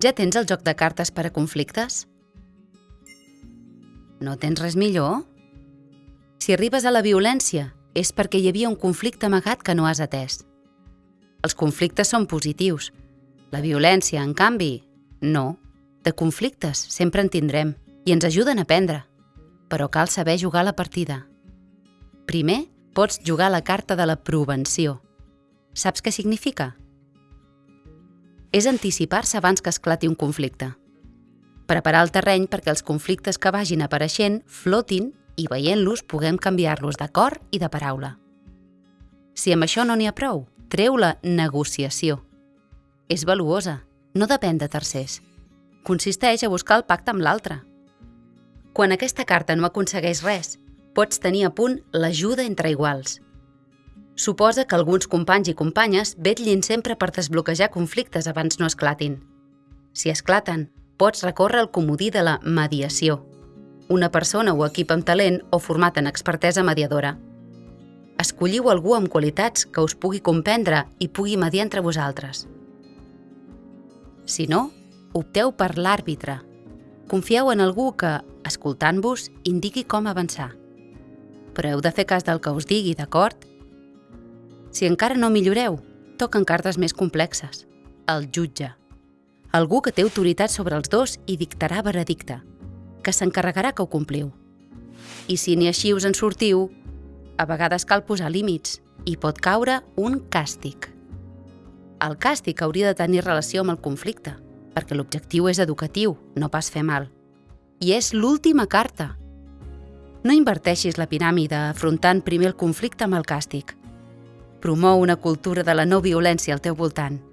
Ja tens el joc de cartes per a conflictes? No tens res millor? Si arribes a la violència, és perquè hi havia un conflicte amagat que no has atès. Els conflictes són positius. La violència, en canvi, no. De conflictes sempre en tindrem i ens ajuden a aprendre. Però cal saber jugar la partida. Primer, pots jugar la carta de la prevenció. Saps què significa? És anticipar-se abans que esclati un conflicte. Preparar el terreny perquè els conflictes que vagin apareixent flotin i veient-los puguem canviar-los de cor i de paraula. Si amb això no n'hi ha prou, treu la negociació. És valuosa, no depèn de tercers. Consisteix a buscar el pacte amb l'altre. Quan aquesta carta no aconsegueix res, pots tenir a punt l'ajuda entre iguals. Suposa que alguns companys i companyes vetllin sempre per desbloquejar conflictes abans no esclatin. Si esclaten, pots recórrer al comodí de la mediació. Una persona o equip amb talent o format en expertesa mediadora. Escolliu algú amb qualitats que us pugui comprendre i pugui mediar entre vosaltres. Si no, opteu per l'àrbitre. Confieu en algú que, escoltant-vos, indiqui com avançar. Però heu de fer cas del que us digui, d'acord? Si encara no milloreu, toquen cartes més complexes. El jutge. Algú que té autoritat sobre els dos i dictarà veredicte, que s'encarregarà que ho compliu. I si ni així us en sortiu, a vegades cal posar límits i pot caure un càstig. El càstig hauria de tenir relació amb el conflicte, perquè l'objectiu és educatiu, no pas fer mal. I és l'última carta. No inverteixis la piràmide afrontant primer el conflicte amb el càstig. Promou una cultura de la no violència al teu voltant –